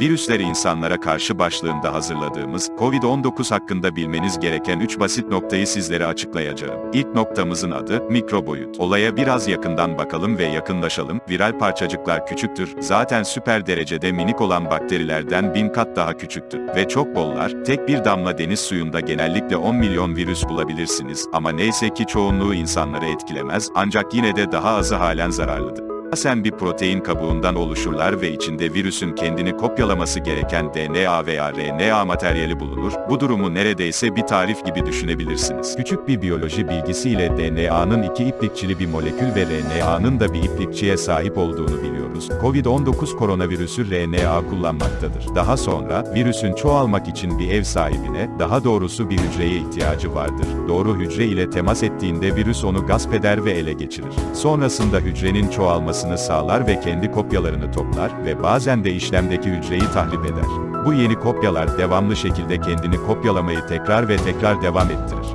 Virüsler insanlara karşı başlığında hazırladığımız COVID-19 hakkında bilmeniz gereken 3 basit noktayı sizlere açıklayacağım. İlk noktamızın adı mikroboyut. Olaya biraz yakından bakalım ve yakınlaşalım. Viral parçacıklar küçüktür. Zaten süper derecede minik olan bakterilerden bin kat daha küçüktür. Ve çok bollar. Tek bir damla deniz suyunda genellikle 10 milyon virüs bulabilirsiniz. Ama neyse ki çoğunluğu insanları etkilemez ancak yine de daha azı halen zararlıdır. Asen bir protein kabuğundan oluşurlar ve içinde virüsün kendini kopyalaması gereken DNA veya RNA materyali bulunur. Bu durumu neredeyse bir tarif gibi düşünebilirsiniz. Küçük bir biyoloji bilgisiyle DNA'nın iki iplikçili bir molekül ve RNA'nın da bir iplikçiye sahip olduğunu biliyoruz. COVID-19 koronavirüsü RNA kullanmaktadır. Daha sonra, virüsün çoğalmak için bir ev sahibine, daha doğrusu bir hücreye ihtiyacı vardır. Doğru hücre ile temas ettiğinde virüs onu gasp eder ve ele geçirir. Sonrasında hücrenin çoğalması olmasını sağlar ve kendi kopyalarını toplar ve bazen de işlemdeki hücreyi tahrip eder. Bu yeni kopyalar devamlı şekilde kendini kopyalamayı tekrar ve tekrar devam ettirir.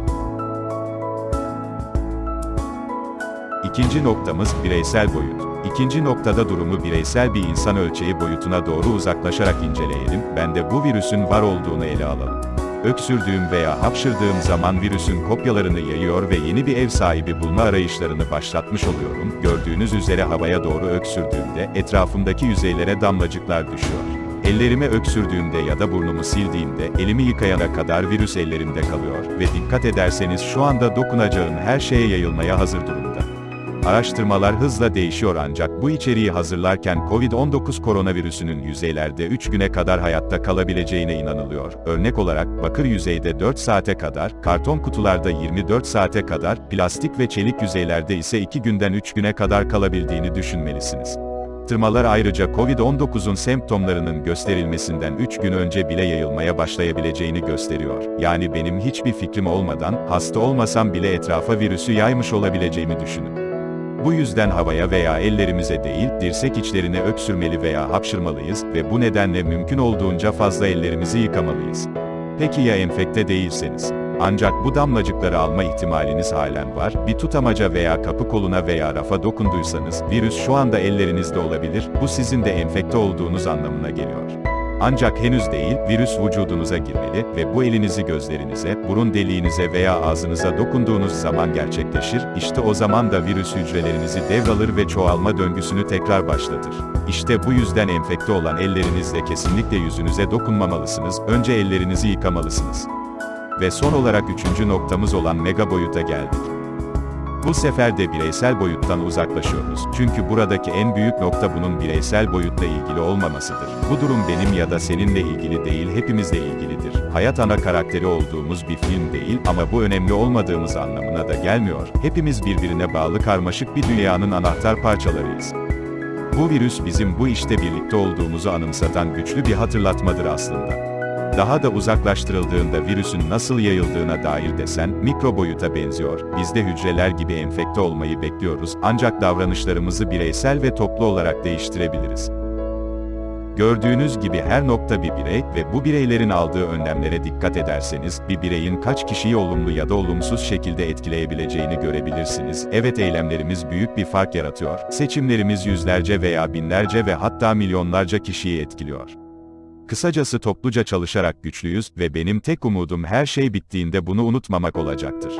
İkinci noktamız bireysel boyut. İkinci noktada durumu bireysel bir insan ölçeği boyutuna doğru uzaklaşarak inceleyelim. Ben de bu virüsün var olduğunu ele alalım. Öksürdüğüm veya hapşırdığım zaman virüsün kopyalarını yayıyor ve yeni bir ev sahibi bulma arayışlarını başlatmış oluyorum. Gördüğünüz üzere havaya doğru öksürdüğümde etrafımdaki yüzeylere damlacıklar düşüyor. Ellerime öksürdüğümde ya da burnumu sildiğimde elimi yıkayana kadar virüs ellerimde kalıyor ve dikkat ederseniz şu anda dokunacağım her şeye yayılmaya hazır durumda. Araştırmalar hızla değişiyor ancak bu içeriği hazırlarken COVID-19 koronavirüsünün yüzeylerde 3 güne kadar hayatta kalabileceğine inanılıyor. Örnek olarak, bakır yüzeyde 4 saate kadar, karton kutularda 24 saate kadar, plastik ve çelik yüzeylerde ise 2 günden 3 güne kadar kalabildiğini düşünmelisiniz. Araştırmalar ayrıca COVID-19'un semptomlarının gösterilmesinden 3 gün önce bile yayılmaya başlayabileceğini gösteriyor. Yani benim hiçbir fikrim olmadan, hasta olmasam bile etrafa virüsü yaymış olabileceğimi düşünün. Bu yüzden havaya veya ellerimize değil, dirsek içlerine öksürmeli veya hapşırmalıyız ve bu nedenle mümkün olduğunca fazla ellerimizi yıkamalıyız. Peki ya enfekte değilseniz? Ancak bu damlacıkları alma ihtimaliniz halen var. Bir tutamaca veya kapı koluna veya rafa dokunduysanız, virüs şu anda ellerinizde olabilir, bu sizin de enfekte olduğunuz anlamına geliyor. Ancak henüz değil, virüs vücudunuza girmeli ve bu elinizi gözlerinize, burun deliğinize veya ağzınıza dokunduğunuz zaman gerçekleşir, işte o zaman da virüs hücrelerinizi devralır ve çoğalma döngüsünü tekrar başlatır. İşte bu yüzden enfekte olan ellerinizle kesinlikle yüzünüze dokunmamalısınız, önce ellerinizi yıkamalısınız. Ve son olarak üçüncü noktamız olan mega boyuta geldik. Bu sefer de bireysel boyuttan uzaklaşıyoruz. Çünkü buradaki en büyük nokta bunun bireysel boyutla ilgili olmamasıdır. Bu durum benim ya da seninle ilgili değil hepimizle ilgilidir. Hayat ana karakteri olduğumuz bir film değil ama bu önemli olmadığımız anlamına da gelmiyor. Hepimiz birbirine bağlı karmaşık bir dünyanın anahtar parçalarıyız. Bu virüs bizim bu işte birlikte olduğumuzu anımsatan güçlü bir hatırlatmadır aslında. Daha da uzaklaştırıldığında virüsün nasıl yayıldığına dair desen, mikro boyuta benziyor. Biz de hücreler gibi enfekte olmayı bekliyoruz, ancak davranışlarımızı bireysel ve toplu olarak değiştirebiliriz. Gördüğünüz gibi her nokta bir birey ve bu bireylerin aldığı önlemlere dikkat ederseniz, bir bireyin kaç kişiyi olumlu ya da olumsuz şekilde etkileyebileceğini görebilirsiniz. Evet eylemlerimiz büyük bir fark yaratıyor. Seçimlerimiz yüzlerce veya binlerce ve hatta milyonlarca kişiyi etkiliyor. Kısacası topluca çalışarak güçlüyüz ve benim tek umudum her şey bittiğinde bunu unutmamak olacaktır.